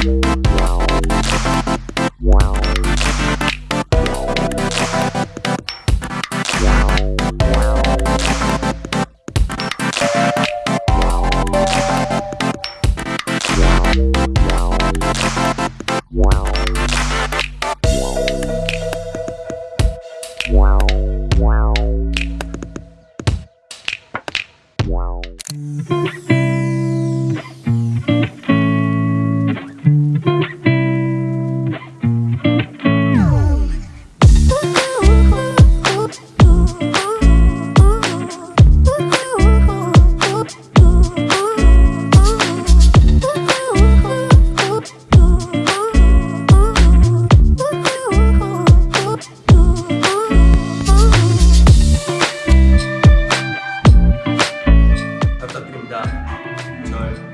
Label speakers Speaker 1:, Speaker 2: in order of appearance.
Speaker 1: Wow. 부탁드립니다. 절.